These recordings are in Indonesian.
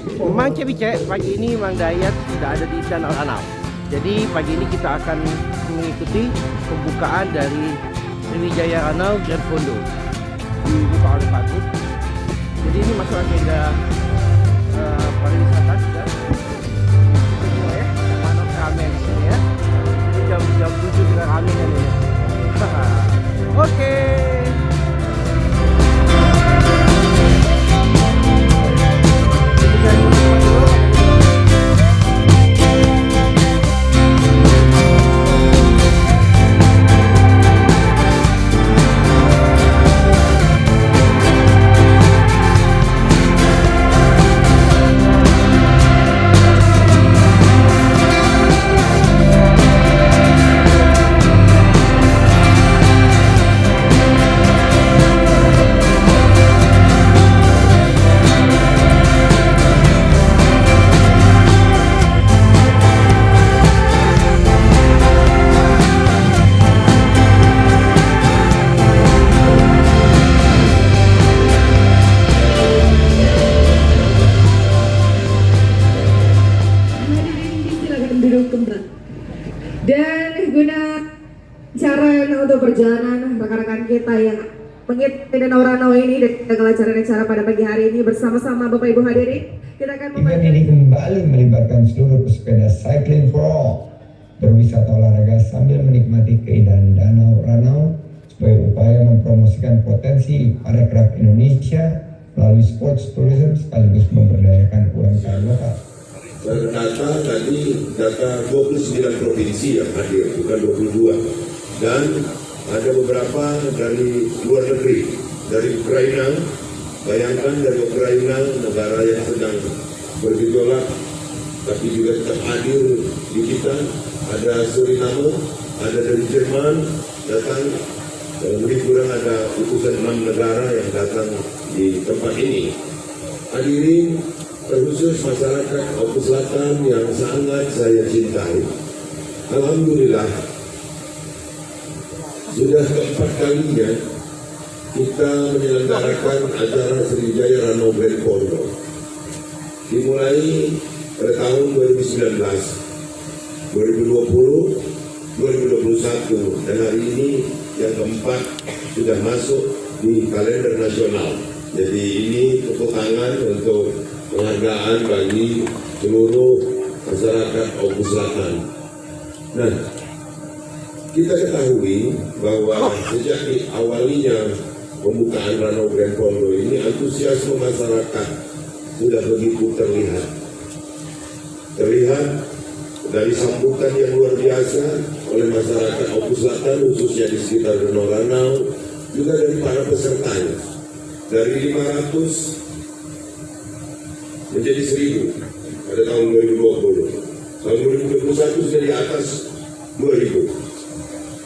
Memang Cebice, pagi ini Mang Dayat sudah ada di Danau Ranau. Jadi pagi ini kita akan mengikuti pembukaan dari Sriwijaya Ranau Grand Fondo dibuka oleh Pak. Jadi ini masuk agenda untuk perjalanan rekan-rekan kita yang mengikuti Danau Ranau ini dan kelancaran acara pada pagi hari ini bersama-sama Bapak Ibu hadirin kita akan Event ini kembali melibatkan seluruh pesepeda Cycling for All berwisata olahraga sambil menikmati keindahan Danau Ranau sebagai upaya mempromosikan potensi parekraf Indonesia melalui sports tourism sekaligus memberdayakan UMKM lokal. Berdata tadi data 29 provinsi yang hadir, bukan 22. Dan ada beberapa dari luar negeri, dari Ukraina, bayangkan dari Ukraina, negara yang sedang bergejolak, tapi juga tetap hadir di kita. Ada Suriname, ada dari Jerman, datang dan lebih kurang ada utusan enam negara yang datang di tempat ini. Hadirin terkhusus masyarakat Oku Selatan yang sangat saya cintai. Alhamdulillah sudah keempat kalinya kita menyelenggarakan acara Sriwijaya Rano Grand Pondok. Dimulai pada tahun 2019, 2020, 2021 dan hari ini yang keempat sudah masuk di kalender nasional. Jadi ini tepuk tangan untuk penghargaan bagi seluruh masyarakat Oku Selatan. Nah, kita ketahui bahwa sejak di awalnya pembukaan Ranau Grand Pondo ini antusiasme masyarakat sudah begitu terlihat. Terlihat dari sambutan yang luar biasa oleh masyarakat Oku Selatan khususnya di sekitar Danau Ranau juga dari para pesertanya dari 500 menjadi 1000 pada tahun 2020 tahun 2021 sudah di atas 2000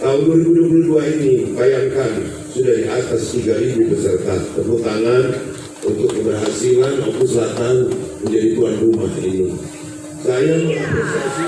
tahun 2022 ini bayangkan sudah di atas 3000 peserta. Tepuk tangan untuk keberhasilan Oku Selatan menjadi tuan rumah ini. Saya mengapresiasi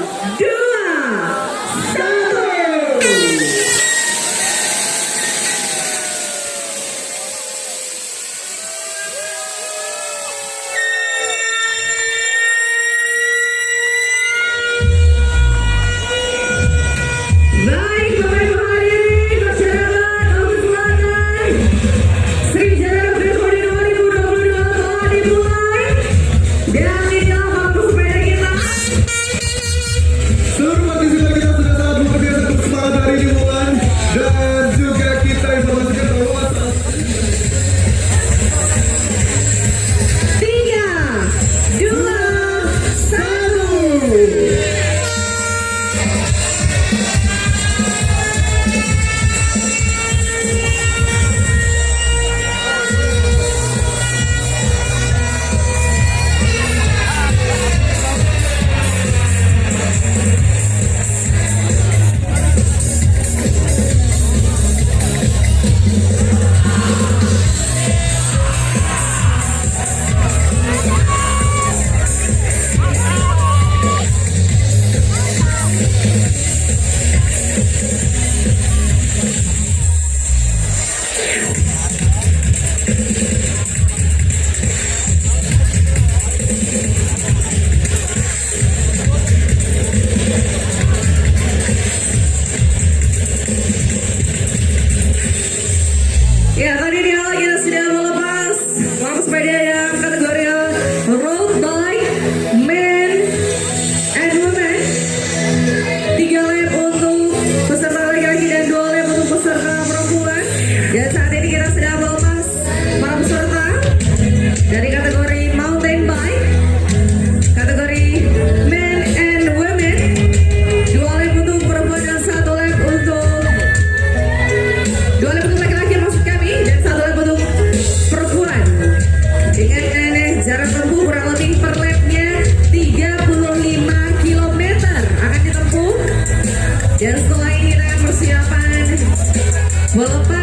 Well,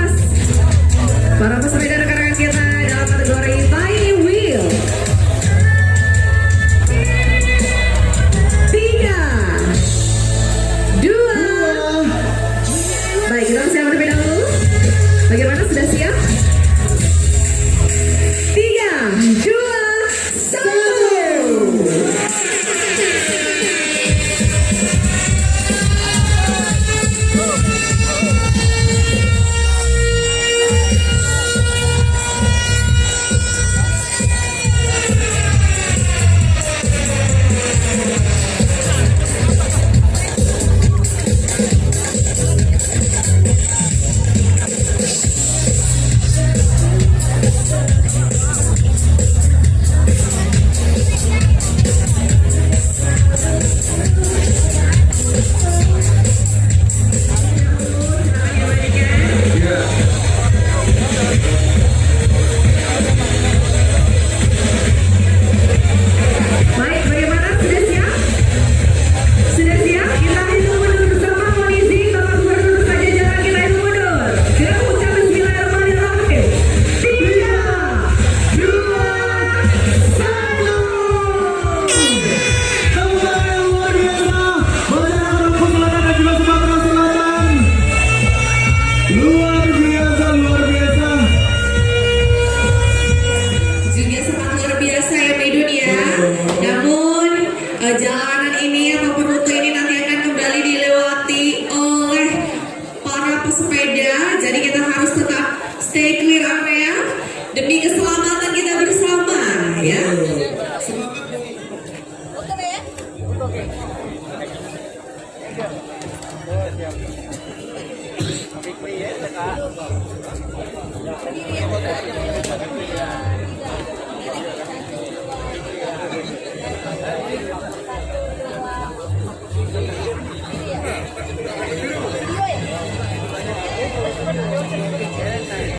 Because. biggest